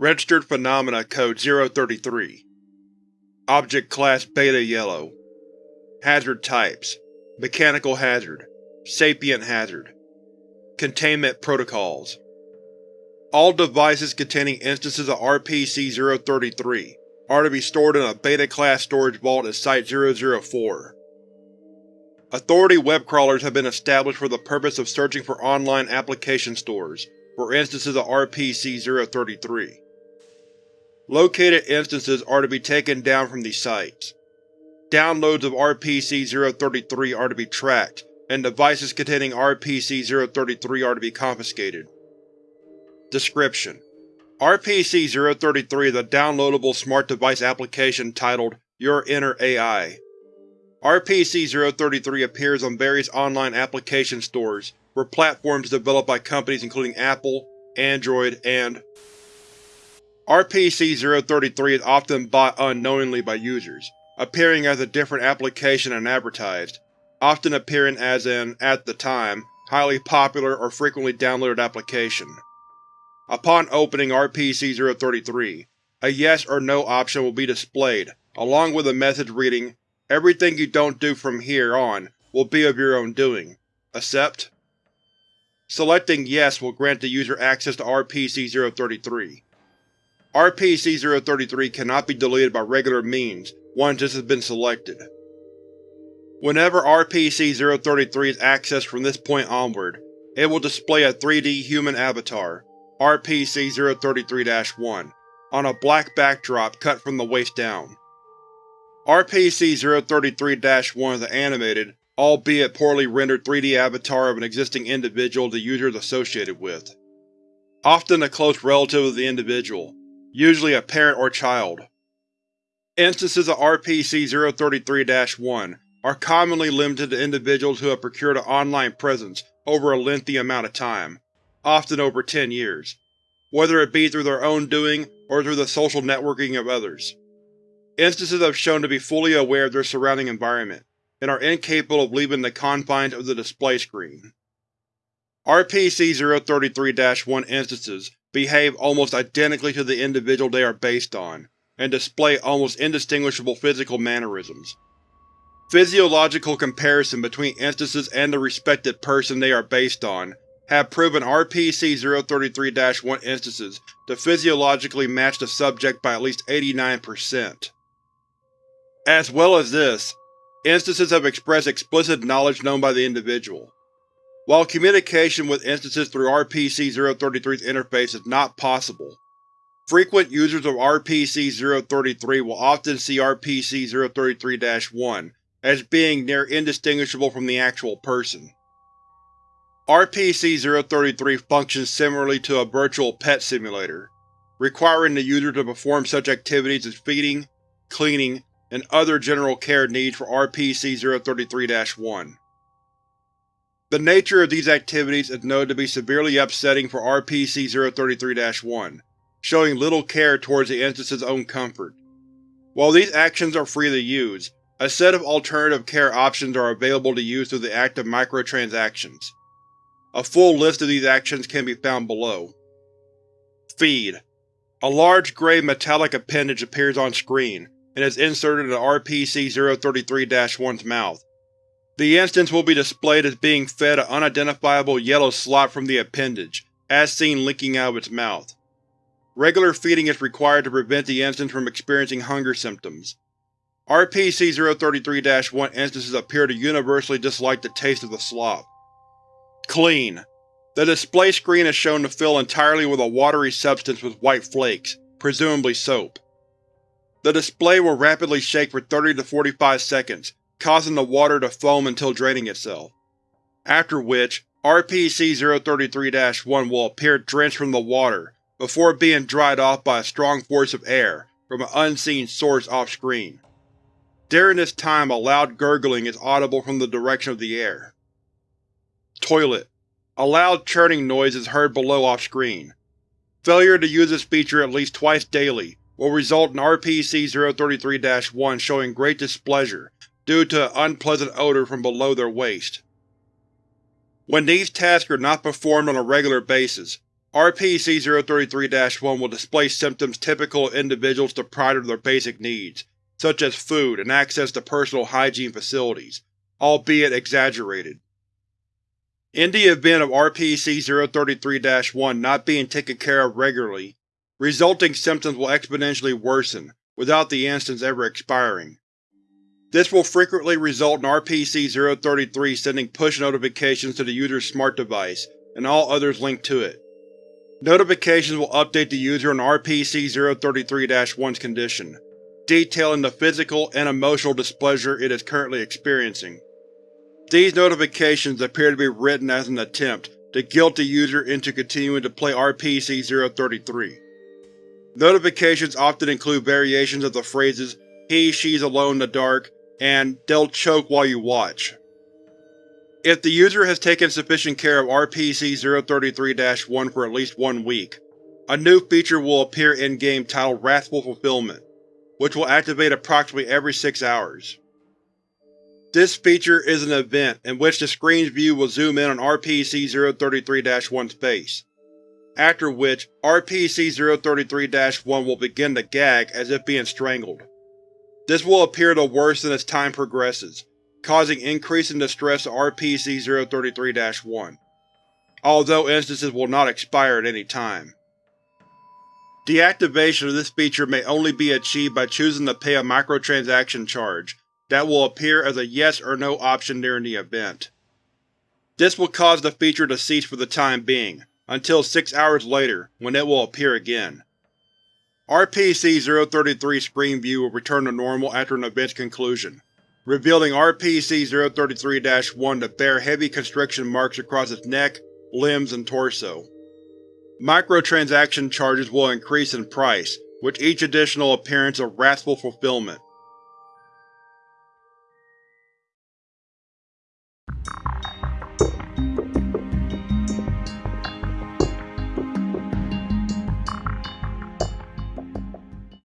Registered Phenomena Code 033 Object Class Beta Yellow. Hazard Types. Mechanical Hazard. Sapient Hazard. Containment Protocols. All devices containing instances of RPC-033 are to be stored in a Beta-class storage vault at Site-004. Authority web crawlers have been established for the purpose of searching for online application stores for instances of RPC-033. Located instances are to be taken down from these sites. Downloads of RPC-033 are to be tracked, and devices containing RPC-033 are to be confiscated. Description: RPC-033 is a downloadable smart device application titled Your Inner AI. RPC-033 appears on various online application stores for platforms developed by companies including Apple, Android, and RPC-033 is often bought unknowingly by users, appearing as a different application and advertised, often appearing as an, at the time, highly popular or frequently downloaded application. Upon opening RPC-033, a Yes or No option will be displayed, along with a message reading, Everything you don't do from here on will be of your own doing. Accept? Selecting Yes will grant the user access to RPC-033. RPC-033 cannot be deleted by regular means once this has been selected. Whenever RPC-033 is accessed from this point onward, it will display a 3D human avatar, RPC-033-1, on a black backdrop cut from the waist down. RPC-033-1 is an animated, albeit poorly rendered 3D avatar of an existing individual the user is associated with. Often a close relative of the individual, usually a parent or child. Instances of RPC-033-1 are commonly limited to individuals who have procured an online presence over a lengthy amount of time, often over 10 years, whether it be through their own doing or through the social networking of others. Instances have shown to be fully aware of their surrounding environment, and are incapable of leaving the confines of the display screen. RPC-033-1 instances behave almost identically to the individual they are based on, and display almost indistinguishable physical mannerisms. Physiological comparison between instances and the respected person they are based on have proven RPC-033-1 instances to physiologically match the subject by at least 89%. As well as this, instances have expressed explicit knowledge known by the individual. While communication with instances through RPC-033's interface is not possible, frequent users of RPC-033 will often see RPC-033-1 as being near indistinguishable from the actual person. RPC-033 functions similarly to a virtual pet simulator, requiring the user to perform such activities as feeding, cleaning, and other general care needs for RPC-033-1. The nature of these activities is known to be severely upsetting for RPC-033-1, showing little care towards the instance's own comfort. While these actions are free to use, a set of alternative care options are available to use through the act of microtransactions. A full list of these actions can be found below. Feed. A large gray metallic appendage appears on screen, and is inserted into RPC-033-1's mouth. The instance will be displayed as being fed an unidentifiable yellow slot from the appendage, as seen leaking out of its mouth. Regular feeding is required to prevent the instance from experiencing hunger symptoms. RPC-033-1 instances appear to universally dislike the taste of the slop. Clean. The display screen is shown to fill entirely with a watery substance with white flakes, presumably soap. The display will rapidly shake for 30 to 45 seconds, causing the water to foam until draining itself. After which, RPC-033-1 will appear drenched from the water, before being dried off by a strong force of air from an unseen source off-screen. During this time a loud gurgling is audible from the direction of the air. Toilet. A loud churning noise is heard below off-screen. Failure to use this feature at least twice daily will result in RPC-033-1 showing great displeasure due to an unpleasant odor from below their waist. When these tasks are not performed on a regular basis, RPC-033-1 will display symptoms typical of individuals deprived of their basic needs, such as food and access to personal hygiene facilities, albeit exaggerated. In the event of RPC-033-1 not being taken care of regularly, resulting symptoms will exponentially worsen, without the instance ever expiring. This will frequently result in RPC-033 sending push notifications to the user's smart device and all others linked to it. Notifications will update the user on RPC-033-1's condition, detailing the physical and emotional displeasure it is currently experiencing. These notifications appear to be written as an attempt to guilt the user into continuing to play RPC-033. Notifications often include variations of the phrases he, she's alone in the dark, and they'll choke while you watch. If the user has taken sufficient care of RPC-033-1 for at least one week, a new feature will appear in-game titled Wrathful Fulfillment, which will activate approximately every six hours. This feature is an event in which the screen's view will zoom in on RPC-033-1's face, after which RPC-033-1 will begin to gag as if being strangled. This will appear to worsen as time progresses, causing increasing distress to RPC-033-1, although instances will not expire at any time. Deactivation of this feature may only be achieved by choosing to pay a microtransaction charge that will appear as a yes or no option during the event. This will cause the feature to cease for the time being, until six hours later, when it will appear again. RPC-033's screen view will return to normal after an event's conclusion, revealing RPC-033-1 to bear heavy constriction marks across its neck, limbs, and torso. Microtransaction charges will increase in price with each additional appearance of Wrathful Fulfillment.